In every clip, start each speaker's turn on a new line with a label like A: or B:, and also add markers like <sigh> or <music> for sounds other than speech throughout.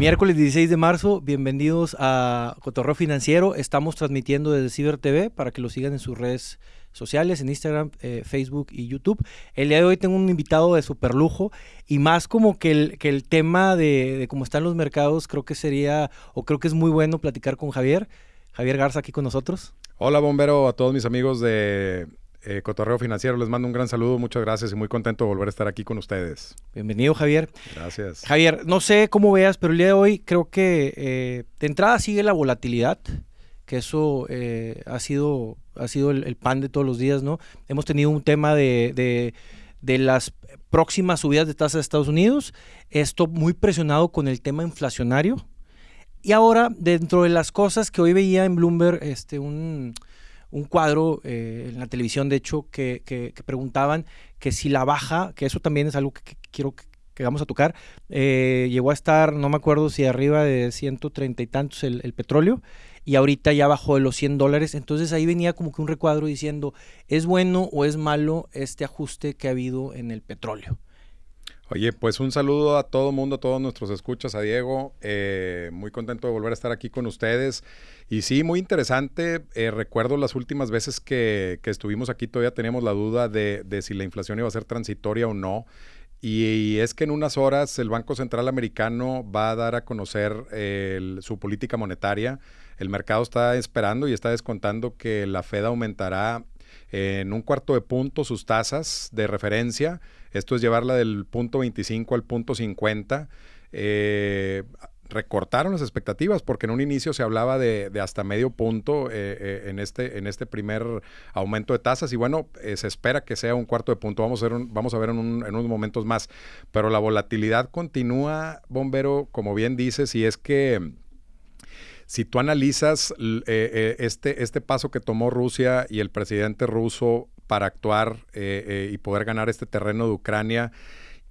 A: Miércoles 16 de marzo, bienvenidos a Cotorreo Financiero. Estamos transmitiendo desde Ciber TV para que lo sigan en sus redes sociales, en Instagram, eh, Facebook y YouTube. El día de hoy tengo un invitado de super lujo y más como que el, que el tema de, de cómo están los mercados, creo que sería, o creo que es muy bueno platicar con Javier. Javier Garza aquí con nosotros.
B: Hola, bombero, a todos mis amigos de eh, Cotorreo Financiero. Les mando un gran saludo, muchas gracias y muy contento de volver a estar aquí con ustedes.
A: Bienvenido, Javier.
B: Gracias.
A: Javier, no sé cómo veas, pero el día de hoy creo que eh, de entrada sigue la volatilidad, que eso eh, ha sido, ha sido el, pan de todos los días, ¿no? Hemos tenido un tema de, de, de las próximas subidas de tasas de Estados Unidos, esto muy presionado con el tema inflacionario. Y ahora, dentro de las cosas que hoy veía en Bloomberg, este, un, un cuadro eh, en la televisión, de hecho, que, que, preguntaban que si la baja, que eso también es algo que, que quiero que, vamos a tocar, eh, llegó a estar, no me acuerdo si arriba de 130 y tantos el, el, petróleo, y ahorita ya bajó de los 100 dólares. Entonces ahí venía como que un recuadro diciendo, ¿es bueno o es malo este ajuste que ha habido en el petróleo?
B: Oye, pues un saludo a todo mundo, a todos nuestros escuchas, a Diego. Eh, muy contento de volver a estar aquí con ustedes. Y sí, muy interesante. Eh, recuerdo las últimas veces que, que, estuvimos aquí, todavía teníamos la duda de, de, si la inflación iba a ser transitoria o no. Y, es que en unas horas el Banco Central Americano va a dar a conocer su política monetaria. El mercado está esperando y está descontando que la Fed aumentará en un cuarto de punto sus tasas de referencia. Esto es llevarla del punto 25 al punto 50. Eh, recortaron las expectativas porque en un inicio se hablaba de, hasta medio punto eh, eh, en, este, en este primer aumento de tasas y bueno, se espera que sea un cuarto de punto, vamos a ver, vamos a ver en, en, unos momentos más, pero la volatilidad continúa, bombero, como bien dices, y es que si tú analizas este, este paso que tomó Rusia y el presidente ruso para actuar eh, eh, y poder ganar este terreno de Ucrania,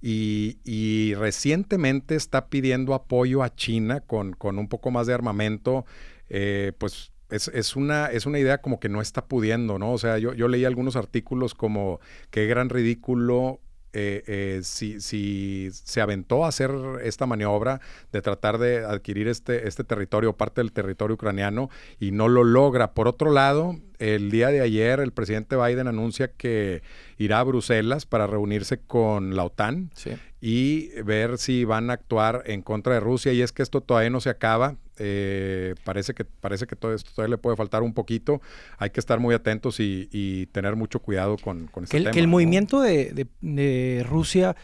B: y, recientemente está pidiendo apoyo a China con, con un poco más de armamento, eh, pues es, es, una, es una idea como que no está pudiendo, ¿no? O sea, yo, yo leí algunos artículos como qué gran ridículo eh, eh, si, si, se aventó a hacer esta maniobra de tratar de adquirir este, este territorio, parte del territorio ucraniano, y no lo logra. Por otro lado, el día de ayer el presidente Biden anuncia que irá a Bruselas para reunirse con la OTAN
A: sí.
B: y ver si van a actuar en contra de Rusia. Y es que esto todavía no se acaba. Eh, parece que parece que todo esto todavía le puede faltar un poquito. Hay que estar muy atentos y, y tener mucho cuidado con, con este
A: que el,
B: tema.
A: Que el ¿no? movimiento de, de, de Rusia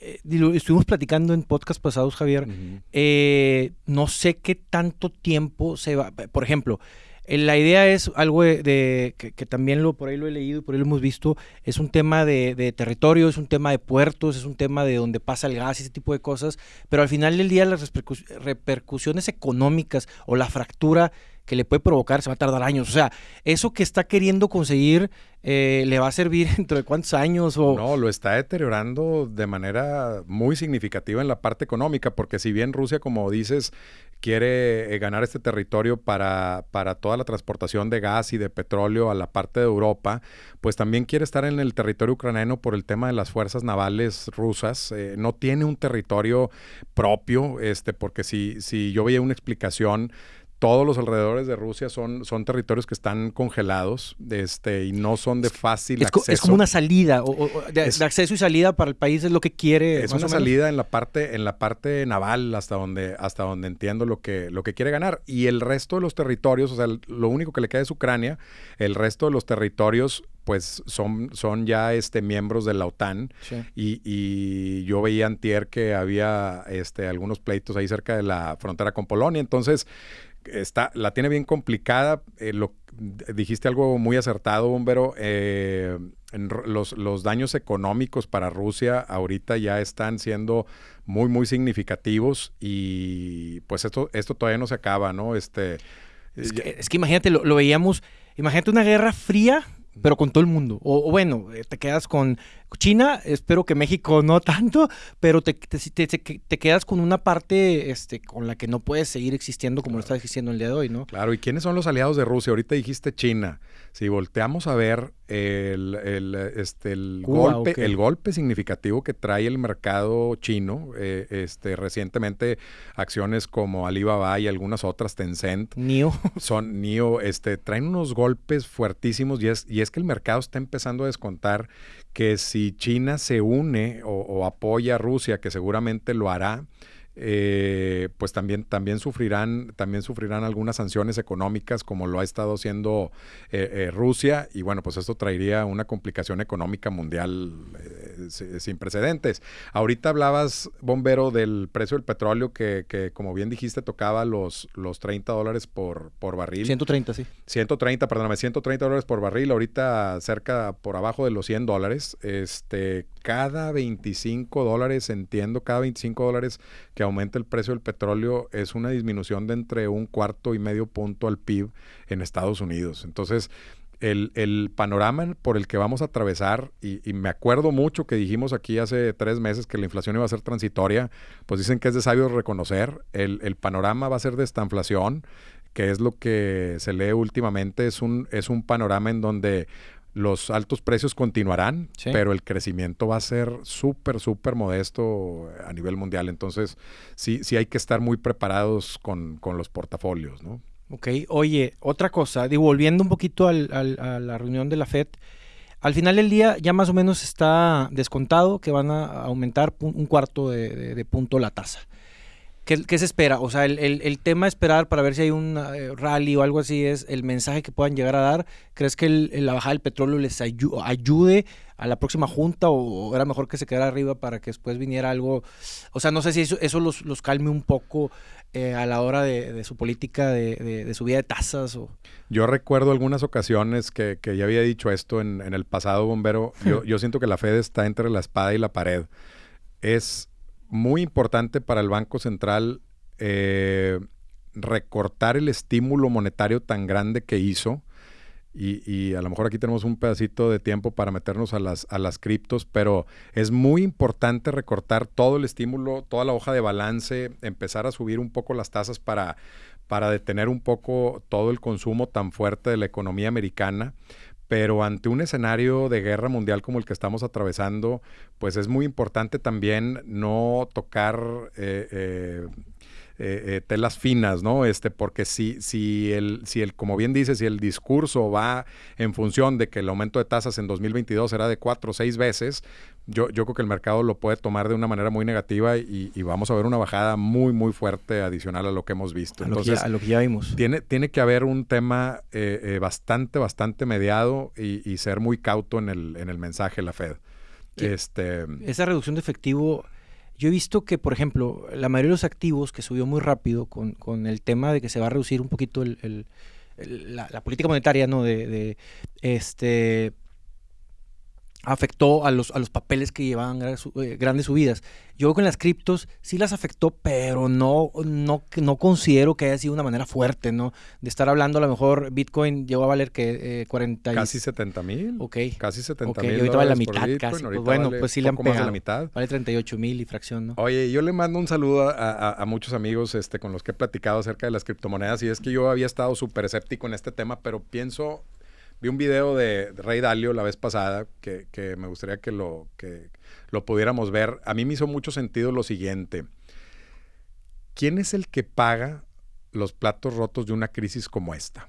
A: eh, estuvimos platicando en podcast pasados, Javier. Uh -huh. eh, no sé qué tanto tiempo se va. Por ejemplo, la idea es algo de, que, también lo por ahí lo he leído y por ahí lo hemos visto, es un tema de, de, territorio, es un tema de puertos, es un tema de donde pasa el gas y ese tipo de cosas, pero al final del día las repercus repercusiones económicas o la fractura que le puede provocar se va a tardar años. O sea, eso que está queriendo conseguir eh, le va a servir <laughs> dentro de cuántos años o
B: no lo está deteriorando de manera muy significativa en la parte económica porque si bien Rusia como dices quiere eh, ganar este territorio para, para toda la transportación de gas y de petróleo a la parte de Europa pues también quiere estar en el territorio ucraniano por el tema de las fuerzas navales rusas eh, no tiene un territorio propio este porque si si yo veía una explicación todos los alrededores de Rusia son, son territorios que están congelados este, y no son de fácil
A: es
B: acceso.
A: Es como una salida, o, o de, es, de, acceso y salida para el país es lo que quiere.
B: Es una salida en la parte, en la parte naval hasta donde, hasta donde entiendo lo que, lo que quiere ganar. Y el resto de los territorios, o sea, lo único que le queda es Ucrania, el resto de los territorios pues son, son ya este, miembros de la OTAN
A: sí.
B: y, y, yo veía antier que había este, algunos pleitos ahí cerca de la frontera con Polonia, entonces está, la tiene bien complicada. Eh, lo, dijiste algo muy acertado, Bombero. Eh, los, los, daños económicos para Rusia ahorita ya están siendo muy, muy significativos y pues esto, esto todavía no se acaba, ¿no? Este,
A: es, que, es que imagínate, lo, lo, veíamos, imagínate una guerra fría pero con todo el mundo. O, o, bueno, te quedas con, China, espero que México no tanto, pero te, te, quedas con una parte este, con la que no puedes seguir existiendo como lo está existiendo el día de hoy, ¿no?
B: Claro, ¿y quiénes son los aliados de Rusia? Ahorita dijiste China. Si volteamos a ver el, el, este, el, golpe, el golpe significativo que trae el mercado chino, eh, este, recientemente acciones como Alibaba y algunas otras, Tencent,
A: NIO,
B: son NIO, este, traen unos golpes fuertísimos y es, y es que el mercado está empezando a descontar que si China se une o apoya a Rusia, que seguramente lo hará, eh, pues también, también, sufrirán, también sufrirán algunas sanciones económicas como lo ha estado haciendo eh, eh, Rusia y bueno, pues esto traería una complicación económica mundial sin precedentes. Ahorita hablabas, Bombero, del precio del petróleo que, que, como bien dijiste tocaba los, los 30 dólares por, por barril.
A: 130, sí.
B: 130, perdóname, 130 dólares por barril, ahorita cerca por abajo de los 100 dólares. Este, cada 25 dólares, entiendo, cada 25 dólares que aumenta el precio del petróleo es una disminución de entre un cuarto y medio punto al PIB en Estados Unidos. Entonces, el, panorama por el que vamos a atravesar, y, me acuerdo mucho que dijimos aquí hace tres meses que la inflación iba a ser transitoria, pues dicen que es de sabios reconocer, el, el panorama va a ser de esta inflación, que es lo que se lee últimamente, es un, es un panorama en donde los altos precios continuarán, pero el crecimiento va a ser súper, súper modesto a nivel mundial. Entonces, sí, sí hay que estar muy preparados con, los portafolios, ¿no?
A: Ok, oye, otra cosa, digo, volviendo un poquito a la reunión de la FED, al final del día ya más o menos está descontado que van a aumentar un cuarto de punto la tasa. ¿Qué, se espera? O sea, el, el, tema esperar para ver si hay un eh, rally o algo así es el mensaje que puedan llegar a dar. ¿Crees que la bajada del petróleo les ayude a la próxima junta o, era mejor que se quedara arriba para que después viniera algo? O sea, no sé si eso, eso los, los calme un poco eh, a la hora de, su política de, de, subida de tasas. O...
B: Yo recuerdo algunas ocasiones que, que ya había dicho esto en, en el pasado, bombero. Yo, yo siento que la Fed está entre la espada y la pared. Es muy importante para el Banco Central eh, recortar el estímulo monetario tan grande que hizo. Y, a lo mejor aquí tenemos un pedacito de tiempo para meternos a las, a las criptos, pero es muy importante recortar todo el estímulo, toda la hoja de balance, empezar a subir un poco las tasas para, para detener un poco todo el consumo tan fuerte de la economía americana pero ante un escenario de guerra mundial como el que estamos atravesando, pues es muy importante también no tocar eh, eh, eh, eh, telas finas, ¿no? Este, porque si, si, el, si el, como bien dice, si el discurso va en función de que el aumento de tasas en 2022 será de cuatro o seis veces, yo, yo creo que el mercado lo puede tomar de una manera muy negativa y, vamos a ver una bajada muy, muy fuerte adicional a lo que hemos visto.
A: Entonces, a lo que ya vimos.
B: Tiene, tiene que haber un tema eh, bastante, bastante mediado y, ser muy cauto en el, en el mensaje de la Fed. Este,
A: esa reducción de efectivo yo he visto que, por ejemplo, la mayoría de los activos que subió muy rápido con, con el tema de que se va a reducir un poquito el, la, política monetaria, ¿no? De, este afectó a los, a los papeles que llevaban eh, grandes subidas. Yo con las criptos sí las afectó, pero no, no, no considero que haya sido una manera fuerte, ¿no? De estar hablando, a lo mejor Bitcoin llegó a valer que 40...
B: Eh, Casi 70 mil.
A: Ok.
B: Casi 70
A: mil.
B: Y
A: ahorita vale la mitad casi. Pues bueno, pues sí le han pegado. la mitad. Vale 38 mil y fracción, ¿no?
B: Oye, yo le mando un saludo a, a, muchos amigos este, con los que he platicado acerca de las criptomonedas y es que yo había estado súper escéptico en este tema, pero pienso Vi un video de, Rey Dalio la vez pasada que, me gustaría que lo, que lo pudiéramos ver. A mí me hizo mucho sentido lo siguiente. ¿Quién es el que paga los platos rotos de una crisis como esta?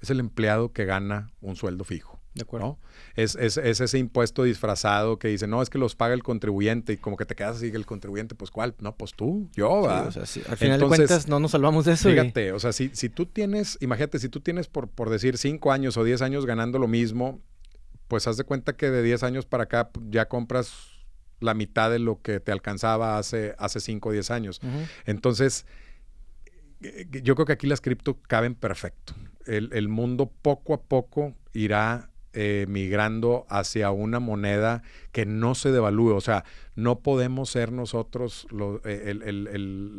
B: Es el empleado que gana un sueldo fijo.
A: De acuerdo.
B: Es, ese impuesto disfrazado que dice, no, es que los paga el contribuyente y como que te quedas así, el contribuyente, pues ¿cuál? No, pues tú, yo.
A: al final de cuentas no nos salvamos de eso.
B: Fíjate, o sea, si, si tú tienes, imagínate, si tú tienes por, por decir cinco años o diez años ganando lo mismo, pues haz de cuenta que de diez años para acá ya compras la mitad de lo que te alcanzaba hace, hace cinco o diez años. Entonces, eh, yo creo que aquí las cripto caben perfecto. El, el mundo poco a poco irá eh, migrando hacia una moneda que no se devalúe. O sea, no podemos ser nosotros, eh,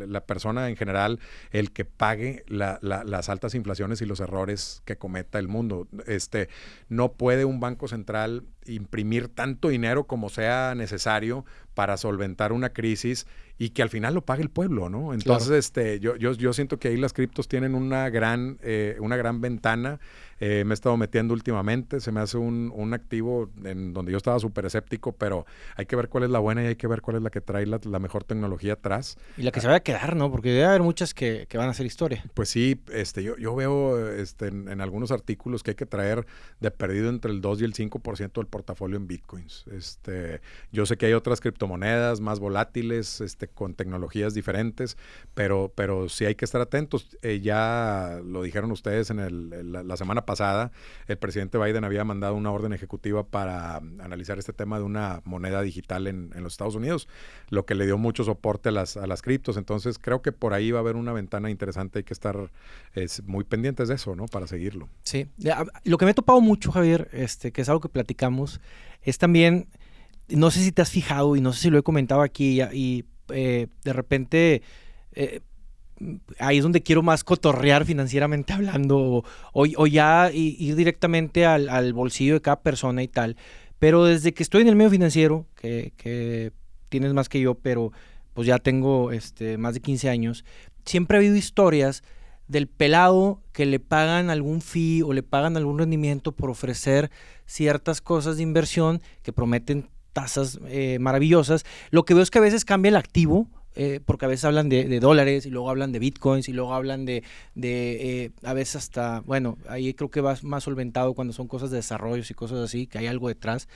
B: la persona en general, el que pague las altas inflaciones y los errores que cometa el mundo. Este, no puede un banco central imprimir tanto dinero como sea necesario para solventar una crisis y que al final lo pague el pueblo, ¿no? Entonces, este, yo, yo, yo, siento que ahí las criptos tienen una gran, eh, una gran ventana. Eh, me he estado metiendo últimamente, se me hace un, un activo en donde yo estaba súper escéptico, pero hay que ver cuál es la buena y hay que ver cuál es la que trae la, la mejor tecnología atrás.
A: Y la que se va a quedar, ¿no? Porque debe haber muchas que, que van a hacer historia.
B: Pues sí, este, yo, yo veo este, en, en, algunos artículos que hay que traer de perdido entre el 2 y el 5% del portafolio en bitcoins. Este, yo sé que hay otras criptomonedas más volátiles, este, con tecnologías diferentes, pero, pero sí hay que estar atentos. Eh, ya lo dijeron ustedes en el, la, la, semana pasada, el presidente Biden había mandado una orden ejecutiva para analizar este tema de una moneda digital en, en los Estados Unidos, lo que le dio mucho soporte a las, a las criptos. Entonces creo que por ahí va a haber una ventana interesante, hay que estar es, muy pendientes de eso, ¿no? Para seguirlo.
A: Sí, lo que me he topado mucho, Javier, este, que es algo que platicamos, es también no sé si te has fijado y no sé si lo he comentado aquí y, eh, de repente eh, ahí es donde quiero más cotorrear financieramente <laughs> hablando o ya ir directamente al, al, bolsillo de cada persona y tal. Pero desde que estoy en el medio financiero, que, tienes más que yo, pero pues ya tengo este, más de 15 años, siempre ha habido historias del pelado que le pagan algún fee o le pagan algún rendimiento por ofrecer ciertas cosas de inversión que prometen tasas eh, maravillosas. Lo que veo es que a veces cambia el activo, eh, porque a veces hablan de, de, dólares y luego hablan de bitcoins y luego hablan de, de eh, a veces hasta, bueno, ahí creo que va más solventado cuando son cosas de desarrollos y cosas así, que hay algo detrás.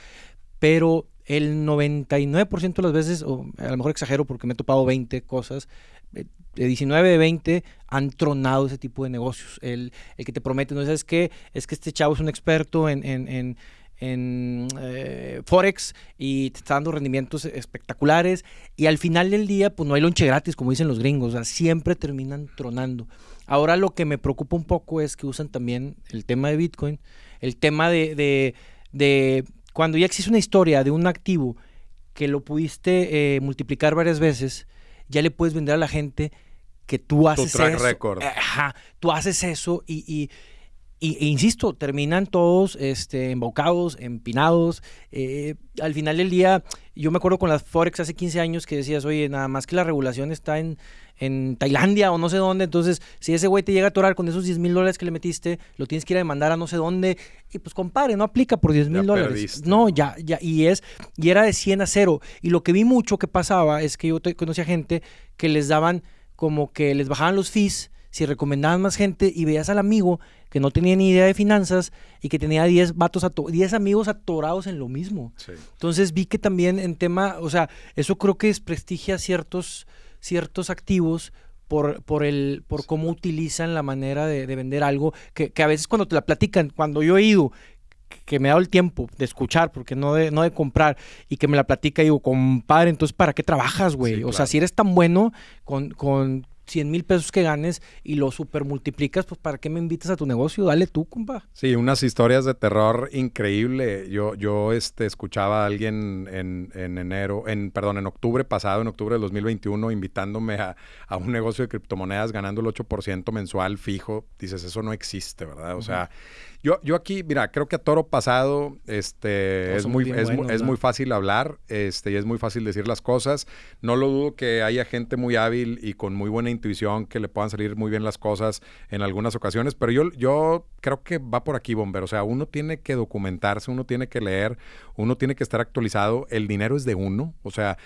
A: Pero el 99% de las veces, o a lo mejor exagero porque me he topado 20 cosas, de 19 de 20 han tronado ese tipo de negocios. El, el que te promete, no sabes qué, es que este chavo es un experto en, en, en en eh, Forex y te está dando rendimientos espectaculares y al final del día pues no hay lonche gratis como dicen los gringos, o sea, siempre terminan tronando. Ahora lo que me preocupa un poco es que usan también el tema de Bitcoin, el tema de, de, de cuando ya existe una historia de un activo que lo pudiste eh, multiplicar varias veces, ya le puedes vender a la gente que tú haces
B: tu track
A: eso.
B: record.
A: Ajá, tú haces eso y, y y, e insisto, terminan todos este, embocados, empinados. Eh, al final del día, yo me acuerdo con las Forex hace 15 años que decías, oye, nada más que la regulación está en, en Tailandia o no sé dónde. Entonces, si ese güey te llega a atorar con esos 10 mil dólares que le metiste, lo tienes que ir a demandar a no sé dónde. Y pues, compare, no aplica por 10 mil dólares. No, ya, ya. Y, es, y era de 100 a 0. Y lo que vi mucho que pasaba es que yo conocía gente que les daban como que les bajaban los fees si recomendaban más gente y veías al amigo que no tenía ni idea de finanzas y que tenía 10 vatos, 10 amigos atorados en lo mismo.
B: Sí.
A: Entonces vi que también en tema, o sea, eso creo que desprestigia ciertos, ciertos activos por, por, el, por cómo utilizan la manera de, de vender algo, que, que, a veces cuando te la platican, cuando yo he ido, que me he dado el tiempo de escuchar, porque no de, no de comprar, y que me la platica, digo, compadre, entonces ¿para qué trabajas, güey? Sí, o claro. sea, si eres tan bueno con, con 100 mil pesos que ganes y lo super multiplicas, pues ¿para qué me invitas a tu negocio? Dale tú, compa.
B: Sí, unas historias de terror increíble. Yo, yo este, escuchaba a alguien en, en, enero, en, perdón, en octubre pasado, en octubre del 2021, invitándome a, a un negocio de criptomonedas ganando el 8% mensual fijo. Dices, eso no existe, ¿verdad? O uh -huh. sea, yo, yo aquí, mira, creo que a toro pasado este, es, muy, es, buenos, es muy fácil hablar este, y es muy fácil decir las cosas. No lo dudo que haya gente muy hábil y con muy buena intuición que le puedan salir muy bien las cosas en algunas ocasiones, pero yo, yo creo que va por aquí, Bomber. O sea, uno tiene que documentarse, uno tiene que leer, uno tiene que estar actualizado. El dinero es de uno. O sea,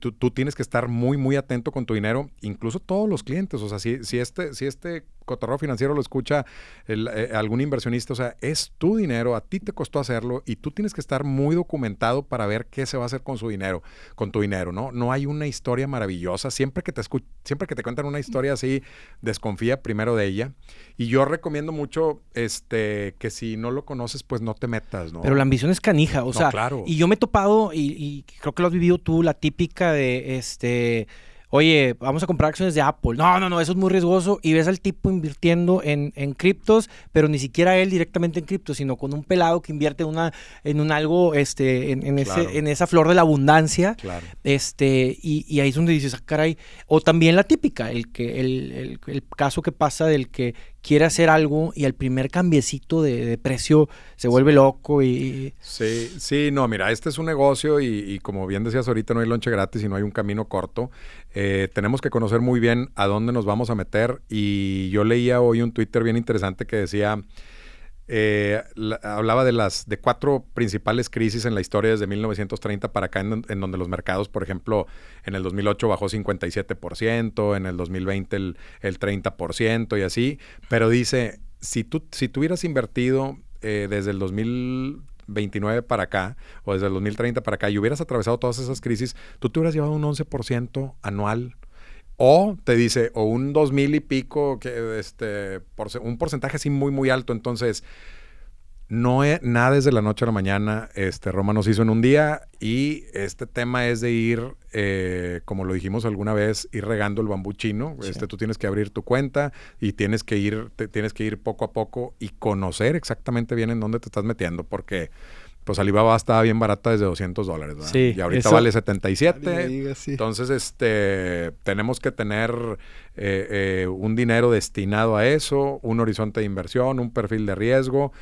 B: tú, tú tienes que estar muy, muy atento con tu dinero, incluso todos los clientes. O sea, si, si este, si este cotorreo financiero lo escucha el, eh, algún inversionista, o sea, es tu dinero, a ti te costó hacerlo y tú tienes que estar muy documentado para ver qué se va a hacer con su dinero, con tu dinero, ¿no? No hay una historia maravillosa, siempre que te siempre que te cuentan una historia así, desconfía primero de ella. Y yo recomiendo mucho este que si no lo conoces, pues no te metas, ¿no?
A: Pero la ambición es canija, o
B: no,
A: sea,
B: claro.
A: y yo me he topado y, y creo que lo has vivido tú, la típica de este oye, vamos a comprar acciones de Apple. No, no, no, eso es muy riesgoso. Y ves al tipo invirtiendo en, en criptos, pero ni siquiera él directamente en criptos, sino con un pelado que invierte una, en un algo, este, en, en claro. ese, en esa flor de la abundancia.
B: Claro.
A: Este, y, y, ahí es donde dices, ah, caray. O también la típica, el, que, el, el, el caso que pasa del que quiere hacer algo y al primer cambiecito de, precio se vuelve loco y...
B: Sí, sí, no, mira, este es un negocio y, como bien decías ahorita, no hay lonche gratis y no hay un camino corto. Eh, tenemos que conocer muy bien a dónde nos vamos a meter y yo leía hoy un Twitter bien interesante que decía... Eh, hablaba de las de cuatro principales crisis en la historia desde 1930 para acá, en, donde los mercados, por ejemplo, en el 2008 bajó 57%, en el 2020 el, el 30% y así. Pero dice, si tú, si tú hubieras invertido eh, desde el 2029 para acá, o desde el 2030 para acá, y hubieras atravesado todas esas crisis, tú te hubieras llevado un 11% anual o te dice, o un dos mil y pico, que este, por, un porcentaje así muy, muy alto. Entonces, no es nada desde la noche a la mañana. Este, Roma nos hizo en un día y este tema es de ir, eh, como lo dijimos alguna vez, ir regando el bambú chino. Este, tú tienes que abrir tu cuenta y tienes que ir, tienes que ir poco a poco y conocer exactamente bien en dónde te estás metiendo, porque pues Alibaba estaba bien barata desde 200 dólares, ¿verdad? Sí, y ahorita vale 77. Entonces, este, tenemos que tener eh, eh, un dinero destinado a eso, un horizonte de inversión, un perfil de riesgo.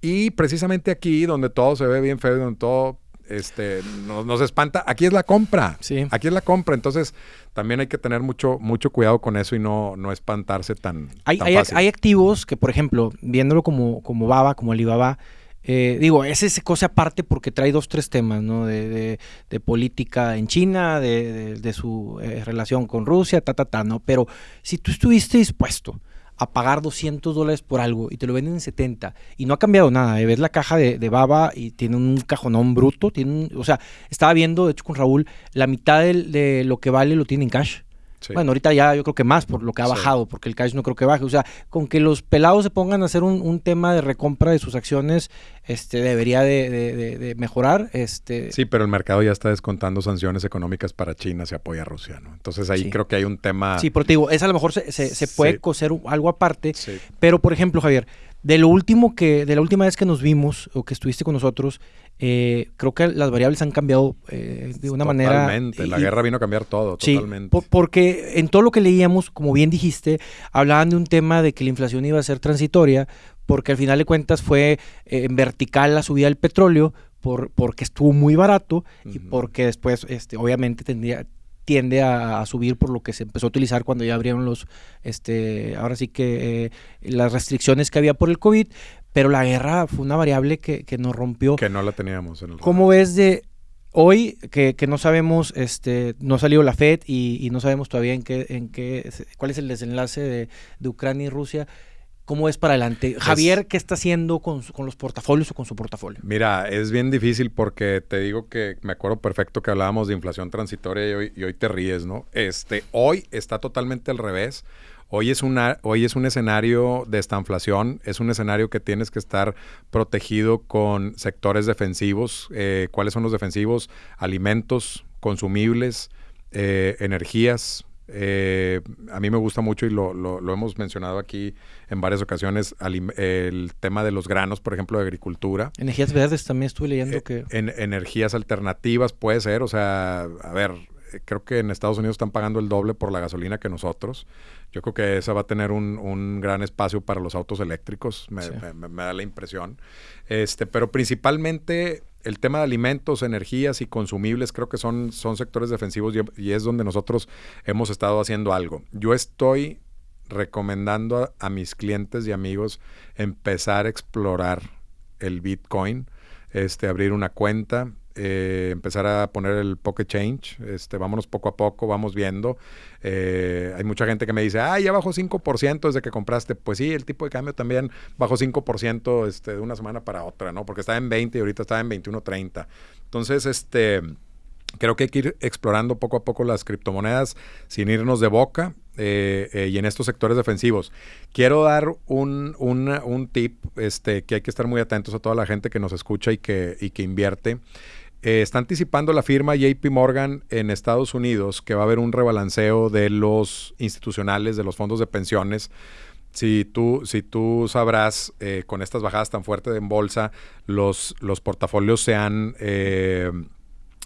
B: Y precisamente aquí, donde todo se ve bien feo, donde todo este, nos, espanta, aquí es la compra. Sí. Aquí es la compra. Entonces, también hay que tener mucho, mucho cuidado con eso y no, no espantarse tan,
A: hay,
B: hay,
A: hay, activos que, por ejemplo, viéndolo como, como Baba, como Alibaba, eh, digo, es esa cosa aparte porque trae dos, tres temas, ¿no? De, de, política en China, de, de su eh, relación con Rusia, ta, ta, ta, ¿no? Pero si tú estuviste dispuesto a pagar 200 dólares por algo y te lo venden en 70 y no ha cambiado nada, ¿eh? ves la caja de, baba y tiene un cajonón bruto, tiene o sea, estaba viendo, de hecho con Raúl, la mitad de lo que vale lo tiene en cash. Bueno, ahorita ya yo creo que más por lo que ha bajado, porque el cash no creo que baje. O sea, con que los pelados se pongan a hacer un, tema de recompra de sus acciones, este debería de, mejorar. Este...
B: Sí, pero el mercado ya está descontando sanciones económicas para China si apoya a Rusia, ¿no? Entonces ahí creo que hay un tema...
A: Sí, pero te digo, es a lo mejor se, se, puede coser algo aparte, pero por ejemplo, Javier, de lo último que, de la última vez que nos vimos o que estuviste con nosotros, eh, creo que las variables han cambiado eh, de una manera.
B: Totalmente, la guerra vino a cambiar todo,
A: sí,
B: totalmente.
A: porque en todo lo que leíamos, como bien dijiste, hablaban de un tema de que la inflación iba a ser transitoria, porque al final de cuentas fue eh, en vertical la subida del petróleo, por, porque estuvo muy barato y porque después, este, obviamente, tendría, tiende a, subir por lo que se empezó a utilizar cuando ya abrieron los, este, ahora sí que las restricciones que había por el COVID, pero la guerra fue una variable que, que nos rompió.
B: Que no la teníamos en el
A: ¿Cómo ves de hoy que, que, no sabemos, este, no ha salido la FED y, no sabemos todavía en qué, en qué, cuál es el desenlace de, de Ucrania y Rusia? ¿Cómo es para adelante? Javier, ¿qué está haciendo con, con, los portafolios o con su portafolio?
B: Mira, es bien difícil porque te digo que me acuerdo perfecto que hablábamos de inflación transitoria y hoy, y hoy te ríes, ¿no? Este, hoy está totalmente al revés. Hoy es, una, hoy es un escenario de estanflación, es un escenario que tienes que estar protegido con sectores defensivos. Eh, ¿Cuáles son los defensivos? Alimentos, consumibles, eh, energías. Eh, a mí me gusta mucho y lo, lo, hemos mencionado aquí en varias ocasiones, el tema de los granos, por ejemplo, de agricultura.
A: Energías verdes también estuve leyendo que...
B: En, energías alternativas puede ser, o sea, a ver, creo que en Estados Unidos están pagando el doble por la gasolina que nosotros. Yo creo que esa va a tener un, gran espacio para los autos eléctricos, me, da la impresión. Este, pero principalmente el tema de alimentos, energías y consumibles creo que son, son sectores defensivos y, es donde nosotros hemos estado haciendo algo. Yo estoy recomendando a mis clientes y amigos empezar a explorar el Bitcoin, este, abrir una cuenta, eh, empezar a poner el pocket change, este, vámonos poco a poco, vamos viendo. Eh, hay mucha gente que me dice, ah, ya bajó 5% desde que compraste. Pues sí, el tipo de cambio también bajó 5% este, de una semana para otra, ¿no? Porque estaba en 20 y ahorita está en 21.30. Entonces, este, creo que hay que ir explorando poco a poco las criptomonedas sin irnos de boca. Eh, y en estos sectores defensivos. Quiero dar un, un, tip este, que hay que estar muy atentos a toda la gente que nos escucha y que, y que invierte. Eh, está anticipando la firma JP Morgan en Estados Unidos que va a haber un rebalanceo de los institucionales, de los fondos de pensiones. Si tú, si tú sabrás, eh, con estas bajadas tan fuertes en bolsa, los, los portafolios se han, eh,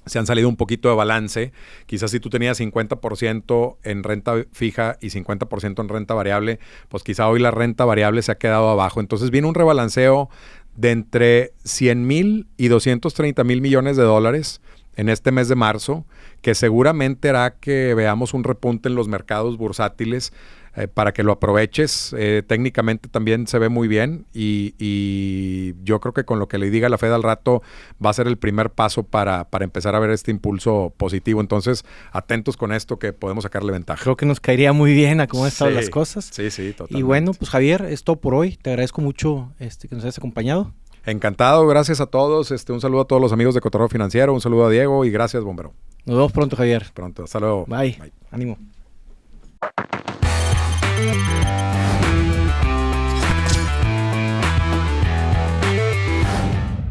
B: se han salido un poquito de balance. Quizás si tú tenías 50% en renta fija y 50% en renta variable, pues quizá hoy la renta variable se ha quedado abajo. Entonces viene un rebalanceo de entre 100 mil y 230 mil millones de dólares en este mes de marzo, que seguramente hará que veamos un repunte en los mercados bursátiles eh, para que lo aproveches. Eh, técnicamente también se ve muy bien y, yo creo que con lo que le diga la Fed al rato va a ser el primer paso para, para empezar a ver este impulso positivo. Entonces, atentos con esto que podemos sacarle ventaja.
A: Creo que nos caería muy bien a cómo han estado las cosas.
B: Sí, sí, totalmente.
A: Y bueno, pues Javier, es todo por hoy. Te agradezco mucho este, que nos hayas acompañado.
B: Encantado, gracias a todos. Este, un saludo a todos los amigos de Cotorreo Financiero, un saludo a Diego y gracias, bombero.
A: Nos vemos pronto, Javier.
B: Pronto, hasta luego.
A: Bye. Bye. Ánimo.